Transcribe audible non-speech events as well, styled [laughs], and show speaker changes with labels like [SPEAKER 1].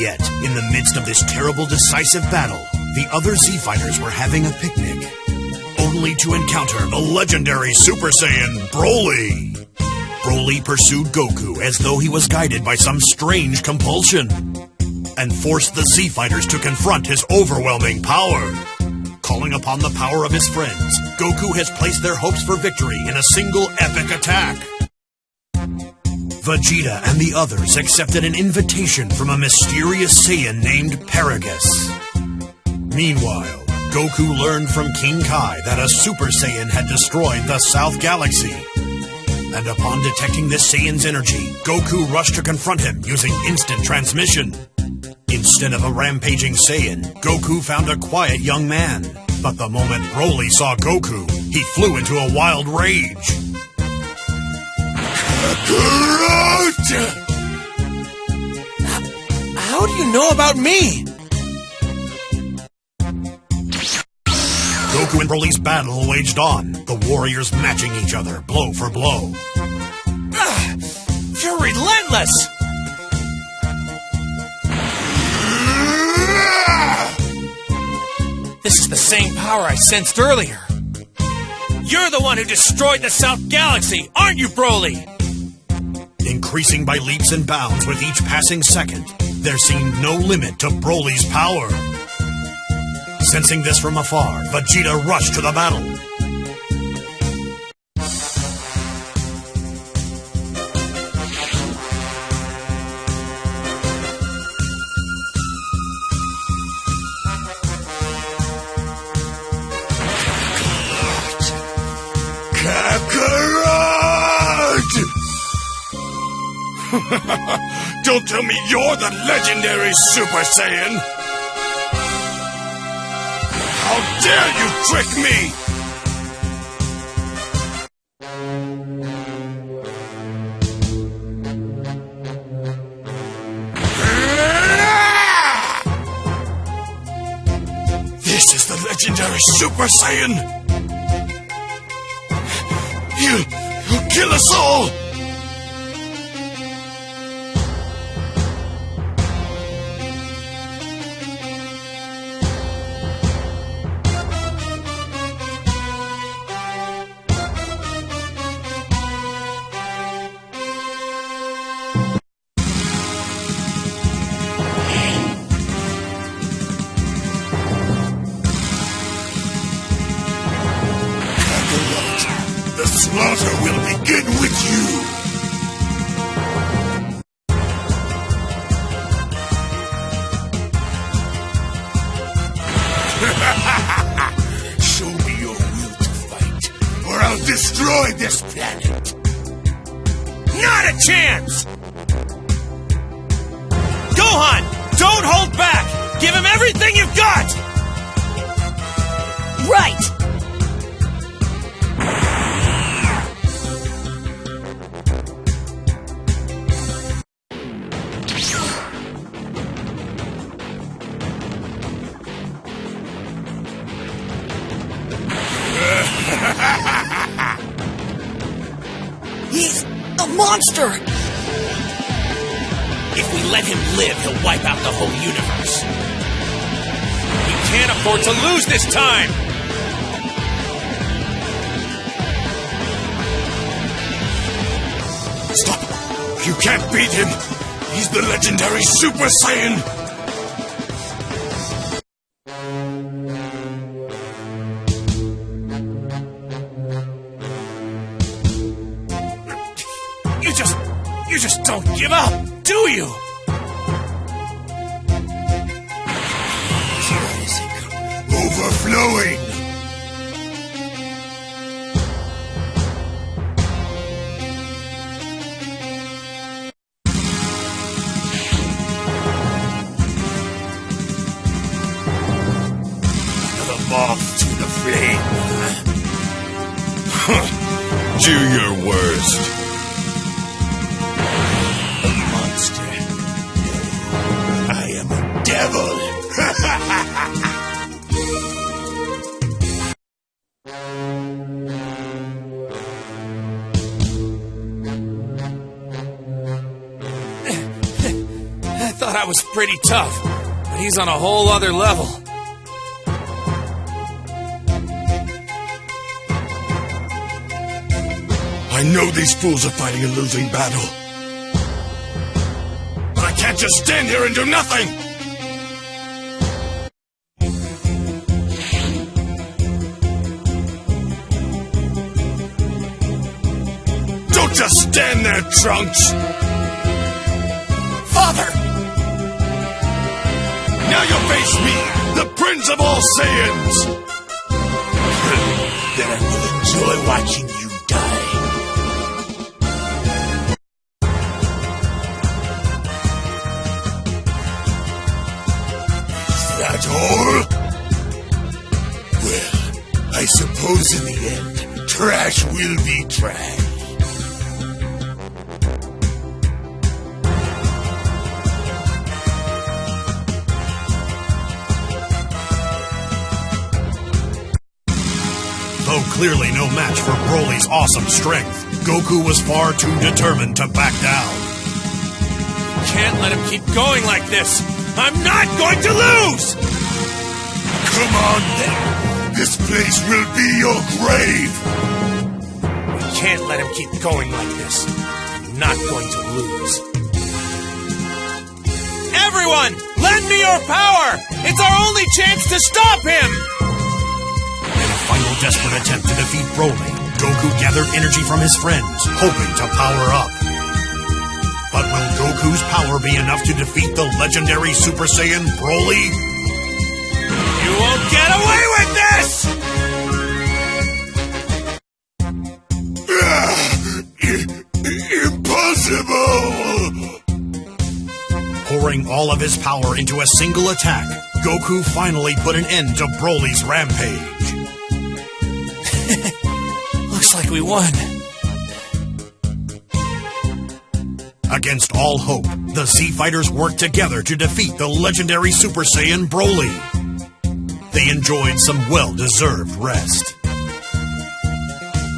[SPEAKER 1] yet, in the midst of this terrible decisive battle, the other Z Fighters were having a picnic. Only to encounter the legendary Super Saiyan Broly. Broly pursued Goku as though he was guided by some strange compulsion and forced the Z Fighters to confront his overwhelming power. Calling upon the power of his friends, Goku has placed their hopes for victory in a single epic attack. Vegeta and the others accepted an invitation from a mysterious Saiyan named Paragus. Meanwhile, Goku learned from King Kai that a Super Saiyan had destroyed the South Galaxy. And upon detecting this Saiyan's energy, Goku rushed to confront him using instant transmission. Instead of a rampaging Saiyan, Goku found a quiet young man. But the moment Broly saw Goku, he flew into a wild rage.
[SPEAKER 2] Kakarot! How do you know about me?
[SPEAKER 1] Goku and Broly's battle waged on, the warriors matching each other blow for blow.
[SPEAKER 2] Ah, you're relentless! This is the same power I sensed earlier. You're the one who destroyed the South Galaxy, aren't you, Broly?
[SPEAKER 1] Increasing by leaps and bounds with each passing second, there seemed no limit to Broly's power. Sensing this from afar, Vegeta rushed to the battle.
[SPEAKER 3] Don't tell me you're the legendary Super Saiyan! How dare you trick me! This is the legendary Super Saiyan! You, you'll kill us all! Slaughter will begin with you! [laughs] Show me your will to fight, or I'll destroy this planet!
[SPEAKER 2] Not a chance! Gohan, don't hold back! Give him everything you've got!
[SPEAKER 4] Right! Monster!
[SPEAKER 2] If we let him live, he'll wipe out the whole universe. We can't afford to lose this time!
[SPEAKER 3] Stop! You can't beat him! He's the legendary Super Saiyan!
[SPEAKER 2] Don't give up, do you?
[SPEAKER 3] Overflowing! The moth to the flame. [laughs] Do your worst. Devil. [laughs]
[SPEAKER 2] I thought That was pretty tough, but he's on a whole other level.
[SPEAKER 3] I know these fools are fighting a losing battle. But I can't just stand here and do nothing! Stand there, Trunks!
[SPEAKER 4] Father!
[SPEAKER 3] Now you face me, the Prince of all Saiyans! [laughs] then I will enjoy watching you die. Is that all? Well, I suppose in the end, trash will be trash.
[SPEAKER 1] Clearly no match for Broly's awesome strength, Goku was far too determined to back down.
[SPEAKER 2] Can't let him keep going like this. I'm not going to lose!
[SPEAKER 3] Come on then! This place will be your grave!
[SPEAKER 2] We can't let him keep going like this. I'm not going to lose. Everyone, lend me your power! It's our only chance to stop him!
[SPEAKER 1] Desperate attempt to defeat Broly, Goku gathered energy from his friends, hoping to power up. But will Goku's power be enough to defeat the legendary Super Saiyan Broly?
[SPEAKER 2] You won't get away with this! [sighs]
[SPEAKER 3] Impossible!
[SPEAKER 1] Pouring all of his power into a single attack, Goku finally put an end to Broly's rampage. [laughs]
[SPEAKER 2] Looks like we won.
[SPEAKER 1] Against all hope, the Z Fighters worked together to defeat the legendary Super Saiyan Broly. They enjoyed some well deserved rest.